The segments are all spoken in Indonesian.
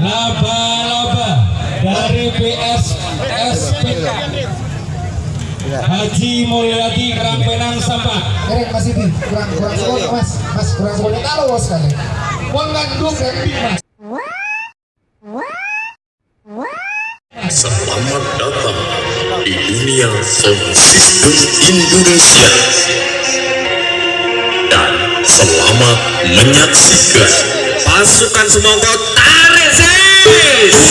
laba-laba dari PSSPK Haji Mulyadi Kerangpenang Sampah. Keren Mas ini kurang kurang sekolah Mas, Mas kurang sekolah kalau sekali. Mengandung dan Mas. Selamat datang di dunia sound system Indonesia. Dan selamat menyaksikan pasukan This is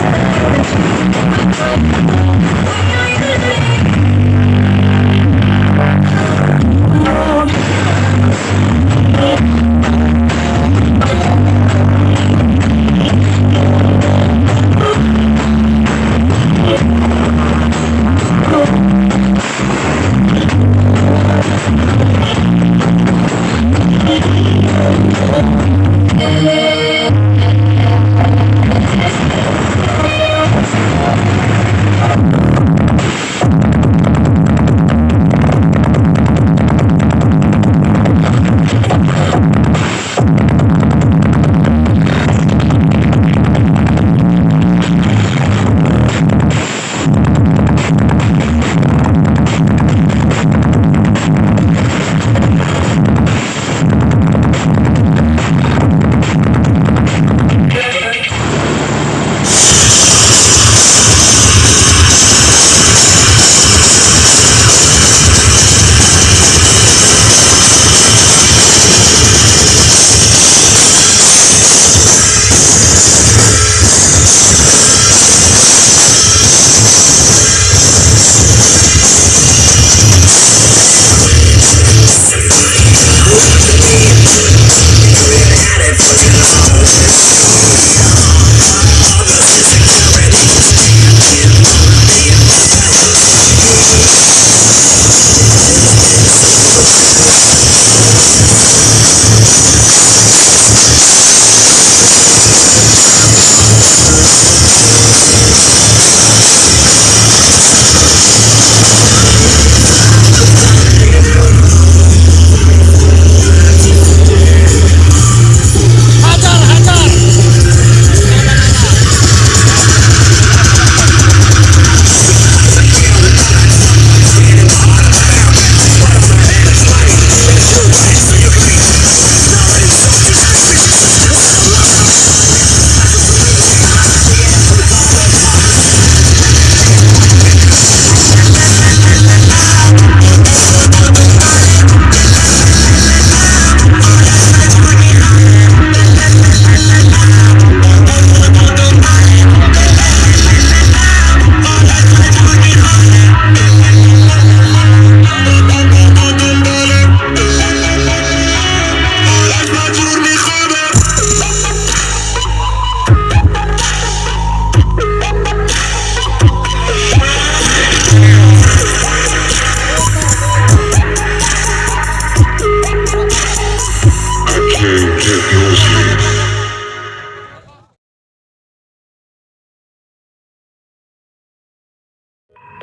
I'm gonna go to the bathroom.